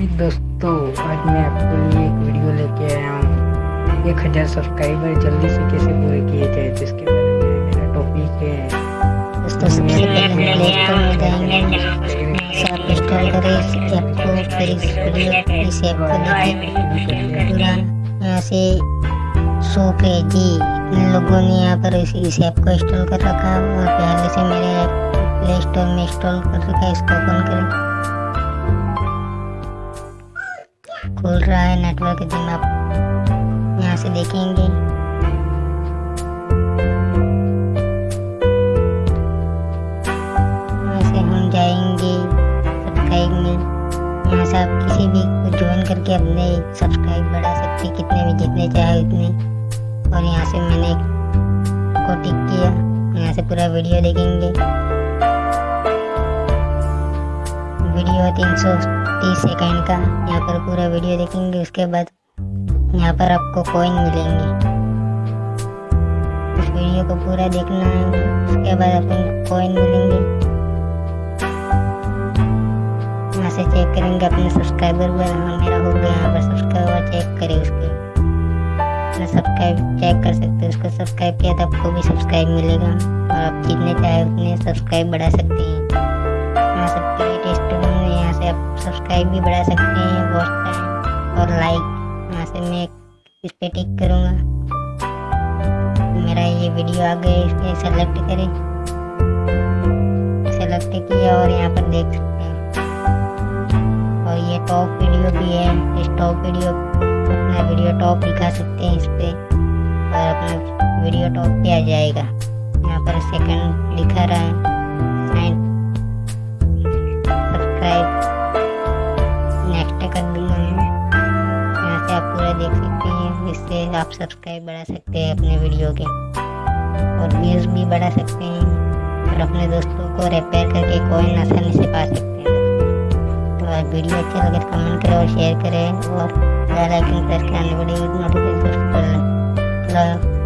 हाय दोस्तों आज मैं आपके लिए एक वीडियो लेके आया हूँ। एक हज़ार सब्सक्राइबर जल्दी से कैसे पूरे किए जाए जिसके बारे में मेरा टॉपिक है। दोस्तों सबसे पहले प्ले स्टोर में जाएँगे आप इंस्टॉल करें इस ऐप को फिर इस वीडियो इस ऐप को देखें यहाँ से पे जी इन लोगों ने यहाँ पर इस, इस ऐप को इंस्टॉल कर रखा है। और पहले से मेरे ऐप प्ले स्टोर में इंस्टॉल कर रखा है इसको ओपन करें। खुल रहा है नेटवर्क जिम आप यहाँ से देखेंगे। हम जाएँगे सब्सक्राइब में। यहाँ से आप किसी भी को ज्वाइन करके अपने सब्सक्राइब बढ़ा सकते कितने भी जितने चाहे उतने। और यहाँ से मैंने को टिक किया। यहाँ से पूरा वीडियो देखेंगे। वीडियो है तीन सौ तीस सेकेंड का। यहाँ पर पूरा वीडियो देखेंगे, उसके बाद यहाँ पर आपको कॉइन मिलेंगे। इस वीडियो को पूरा देखना है, उसके बाद अपन कॉइन मिलेंगे। यहाँ से चेक करेंगे अपने सब्सक्राइबर पर हाँ मेरा हो गया, यहाँ पर सब्सक्राइबर चेक करें उसके। सब्सक्राइब चेक कर सकते हैं, उसको सब्सक्राइब किया तो आपको भी सब्सक्राइब मिलेगा। और आप जितने चाहे उतने सब्सक्राइब बढ़ा सकते हैं। यहाँ से सब्सक्राइब भी बढ़ा सकते हैं वॉच टाइम और लाइक यहाँ से मैं इस पे टिक करूँगा। मेरा ये वीडियो आ गया इसके सेलेक्ट करें। सेलेक्ट किया और यहाँ पर देख सकते हैं। और ये टॉप वीडियो भी है, इस टॉप वीडियो अपना वीडियो टॉप दिखा सकते हैं इस पे। और अपना वीडियो टॉप पे आ जाएगा। यहाँ पर सेकंड लिखा रहा है। से आप पूरा देख सकते हैं। इससे आप सब्सक्राइब बढ़ा सकते हैं अपने वीडियो के। और व्यूज़ भी बढ़ा सकते हैं। और अपने दोस्तों को रिपेयर करके कोइन आसानी से पा सकते हैं। तो आप वीडियो अच्छा लगे तो कमेंट करें और शेयर करें। और बेल आइकन प्रेस करने वाली नोटिफिकेशन कर लें